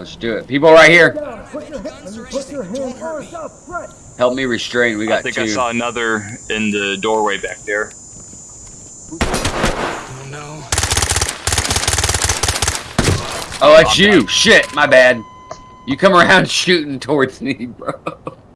Let's do it. People right here. Help me restrain. We got two. I think two. I saw another in the doorway back there. Oh no. Oh, that's you. Shit, my bad. You come around shooting towards me, bro.